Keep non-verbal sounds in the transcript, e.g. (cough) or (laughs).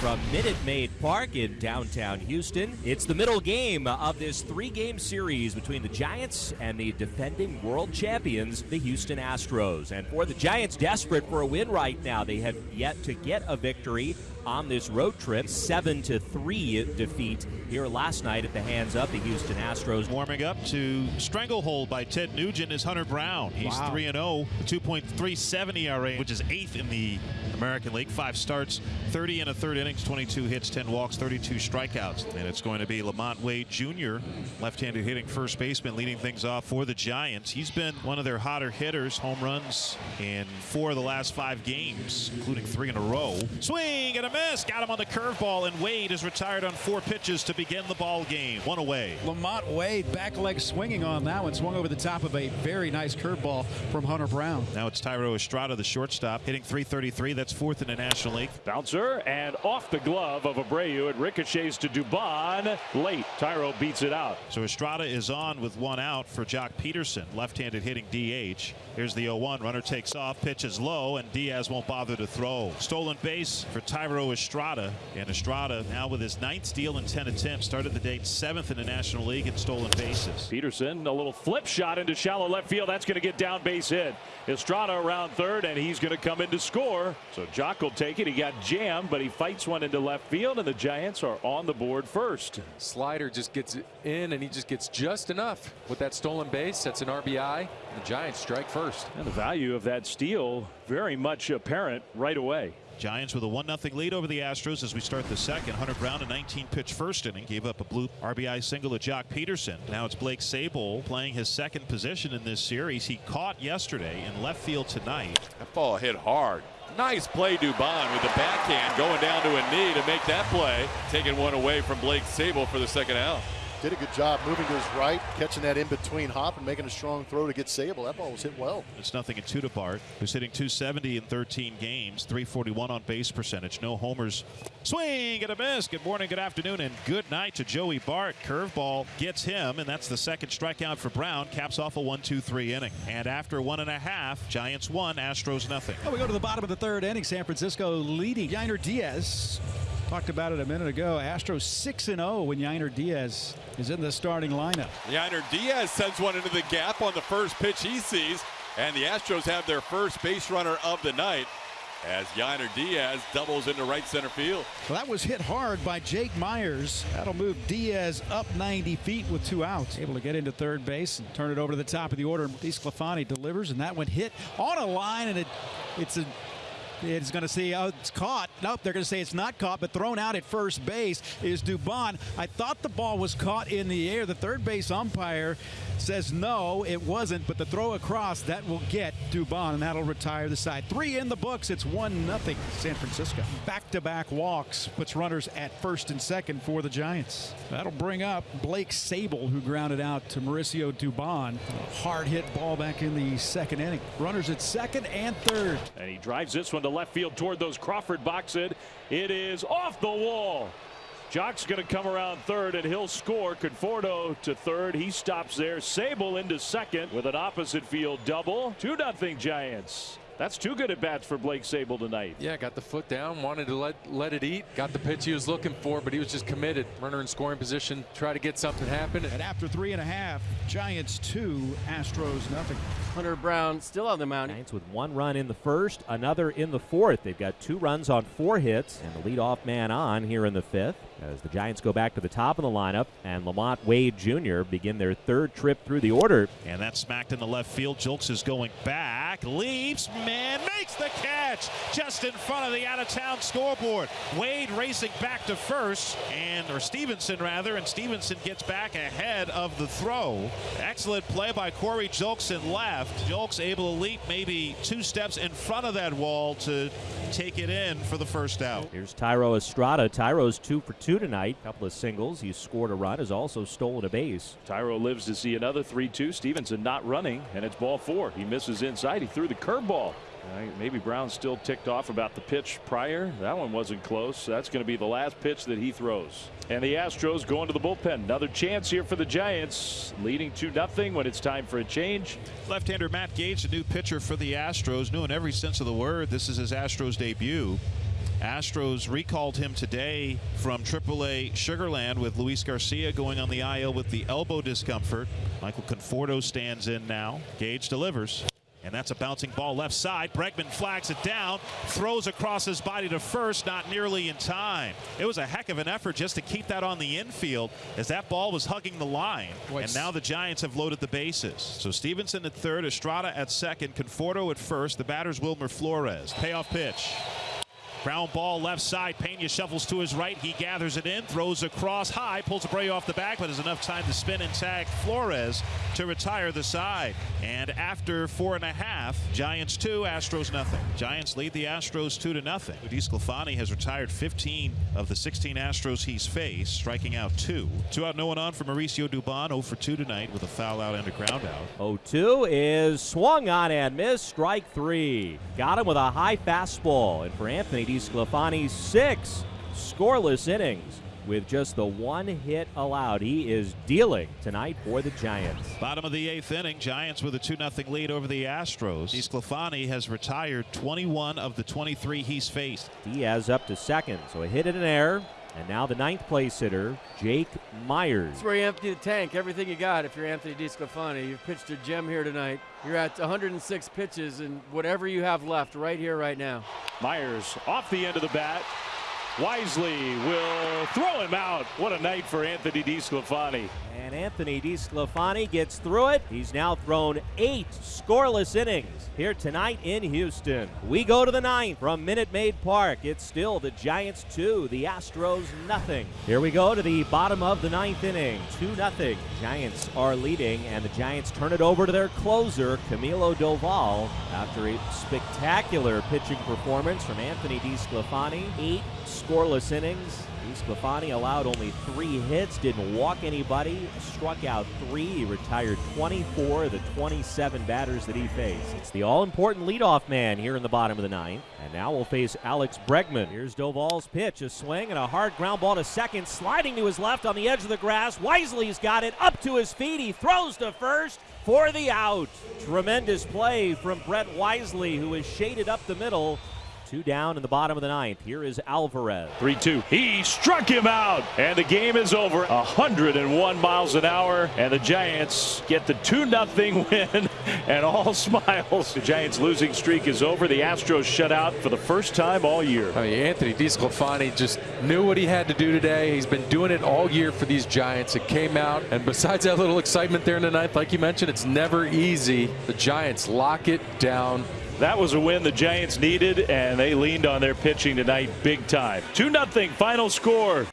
from Minute Maid Park in downtown Houston. It's the middle game of this three game series between the Giants and the defending world champions, the Houston Astros. And for the Giants, desperate for a win right now, they have yet to get a victory on this road trip. 7 to 3 defeat here last night at the hands of the Houston Astros. Warming up to stranglehold by Ted Nugent is Hunter Brown. He's 3 and 0, 2.37 ERA, which is eighth in the American League. Five starts, 30 and a third innings, 22 hits, 10 walks, 32 strikeouts. And it's going to be LaMonte Wade Jr., left-handed hitting first baseman, leading things off for the Giants. He's been one of their hotter hitters, home runs in four of the last five games, including three in a row. Swing and a miss, got him on the curveball, and Wade is retired on four pitches to begin the ball game. One away. LaMonte Wade back leg swinging on that one, swung over the top of a very nice curveball from Hunter Brown. Now it's Thairo Estrada, the shortstop, hitting 333. That's fourth in the National League. Bouncer and off the glove of Abreu. It ricochets to Dubon. Late. Thairo beats it out. So Estrada is on with one out for Joc Pederson, left-handed hitting DH. Here's the 0-1. Runner takes off, pitches low, and Diaz won't bother to throw. Stolen base for Thairo Estrada. And Estrada now with his ninth steal in 10 attempts. Started the date seventh in the National League in stolen bases. Pederson, a little flip shot into shallow left field. That's going to get down base hit. Estrada around third, and he's going to come in to score. So Joc will take it. He got jammed, but he fights one into left field, and the Giants are on the board first. Slider just gets in and he just gets just enough with that stolen base. That's an RBI. The Giants strike first. And the value of that steal very much apparent right away. Giants with a 1-0 lead over the Astros as we start the second. Hunter Brown, a 19-pitch first inning, gave up a blue RBI single to Joc Pederson. Now it's Blake Sabol playing his second position in this series. He caught yesterday in left field tonight. That ball hit hard. Nice play, Dubon, with the backhand going down to a knee to make that play. Taking one away from Blake Sabol for the second out. Did a good job moving to his right, catching that in between hop and making a strong throw to get Sabol. That ball was hit well. It's nothing in two to Bart, who's hitting 270 in 13 games, 341 on base percentage, no homers. Swing and a miss. Good morning, good afternoon, and good night to Joey Bart. Curveball gets him, and that's the second strikeout for Brown. Caps off a 1-2-3 inning. And after one and a half, Giants one, Astros nothing. Well, we go to the bottom of the third inning. San Francisco leading. Yainer Diaz talked about it a minute ago. Astros 6 0 when Yainer Diaz is in the starting lineup. Yainer Diaz sends one into the gap on the first pitch he sees, and the Astros have their first base runner of the night as Yainer Diaz doubles into right center field. Well, that was hit hard by Jake Meyers. That'll move Diaz up 90 feet with two outs. Able to get into third base and turn it over to the top of the order. DeSclafani delivers, and that one hit on a line, and it, it's a it's going to say oh, it's caught. Nope, they're going to say it's not caught, but thrown out at first base is Dubon. I thought the ball was caught in the air. The third base umpire says no, it wasn't, but the throw across that will get Dubon, and that'll retire the side. Three in the books. It's one nothing San Francisco. Back-to-back walks puts runners at first and second for the Giants. That'll bring up Blake Sabol, who grounded out to Mauricio Dubon. Hard hit ball back in the second inning. Runners at second and third. And he drives this one to left field toward those Crawford boxes. It is off the wall. Joc's going to come around third and he'll score. Conforto to third. He stops there. Sabol into second with an opposite field double. 2 nothing Giants. That's two good at bats for Blake Sabol tonight. Yeah, got the foot down, wanted to let let it eat, got the pitch he was looking for, but he was just committed. Runner in scoring position, try to get something happen. And after three and a half, Giants two, Astros nothing. Hunter Brown still on the mound. Giants with one run in the first, another in the fourth. They've got two runs on four hits, and the leadoff man on here in the fifth. As the Giants go back to the top of the lineup, and LaMonte Wade Jr. begin their third trip through the order. And that's smacked in the left field. Julks is going back, leaps, man, the catch just in front of the out-of-town scoreboard. Wade racing back to first, and or Stevenson rather, and Stevenson gets back ahead of the throw. Excellent play by Corey Julks in left. Julks able to leap maybe two steps in front of that wall to take it in for the first out. Here's Thairo Estrada. Thairo's two for two tonight. Couple of singles. He's scored a run. Has also stolen a base. Tyro lives to see another 3-2. Stevenson not running, and it's ball four. He misses inside. He threw the curveball. Maybe Brown's still ticked off about the pitch prior. That one wasn't close. That's going to be the last pitch that he throws. And the Astros going to the bullpen. Another chance here for the Giants, leading 2 nothing when it's time for a change. Left-hander Matt Gage, a new pitcher for the Astros, new in every sense of the word. This is his Astros debut. Astros recalled him today from AAA Sugarland with Luis Garcia going on the IL with the elbow discomfort. Michael Conforto stands in now. Gage delivers. And that's a bouncing ball left side. Bregman flags it down, throws across his body to first, not nearly in time. It was a heck of an effort just to keep that on the infield as that ball was hugging the line. and now the Giants have loaded the bases. So Stevenson at third, Estrada at second, Conforto at first. The batter's Wilmer Flores. Payoff pitch. Ground ball left side. Pena shuffles to his right. He gathers it in, throws across high, pulls Abreu off the back, but has enough time to spin and tag Flores to retire the side. And after four and a half, Giants two, Astros nothing. Giants lead the Astros two to nothing. DeSclafani has retired 15 of the 16 Astros he's faced, striking out two. Two out, no one on for Mauricio Dubon, 0 for 2 tonight with a foul out and a ground out. 0-2 is swung on and missed. Strike three. Got him with a high fastball. And for Anthony DeSclafani, six scoreless innings with just the one hit allowed. He is dealing tonight for the Giants. Bottom of the eighth inning, Giants with a 2 0 lead over the Astros. DeSclafani has retired 21 of the 23 he's faced. Diaz up to second, so a hit and an error. And now the ninth place hitter, Jake Meyers. That's where you empty the tank. Everything you got if you're Anthony DeSclafani. You've pitched a gem here tonight. You're at 106 pitches and whatever you have left right here, right now. Meyers off the end of the bat. Wisely will throw him out. What a night for Anthony DeSclafani. And Anthony DeSclafani gets through it. He's now thrown eight scoreless innings here tonight in Houston. We go to the ninth from Minute Maid Park. It's still the Giants two, the Astros nothing. Here we go to the bottom of the ninth inning. Two nothing. Giants are leading, and the Giants turn it over to their closer, Camilo Doval, after a spectacular pitching performance from Anthony DeSclafani. Eight scoreless innings. DeSclafani allowed only three hits, didn't walk anybody, struck out three. He retired 24 of the 27 batters that he faced. It's the all-important leadoff man here in the bottom of the ninth. And now we'll face Alex Bregman. Here's Doval's pitch, a swing and a hard ground ball to second, sliding to his left on the edge of the grass. Wisely's got it up to his feet. He throws to first for the out. Tremendous play from Brett Wisely, who is shaded up the middle. Two down in the bottom of the ninth. Here is Alvarez. 3 2. He struck him out, and the game is over. 101 miles an hour, and the Giants get the 2 0 (laughs) win, and all (laughs) smiles. The Giants' losing streak is over. The Astros shut out for the first time all year. I mean, Anthony DeSclafani just knew what he had to do today. He's been doing it all year for these Giants. It came out, and besides that little excitement there in the ninth, like you mentioned, it's never easy. The Giants lock it down. That was a win the Giants needed, and they leaned on their pitching tonight big time. 2 0 final score.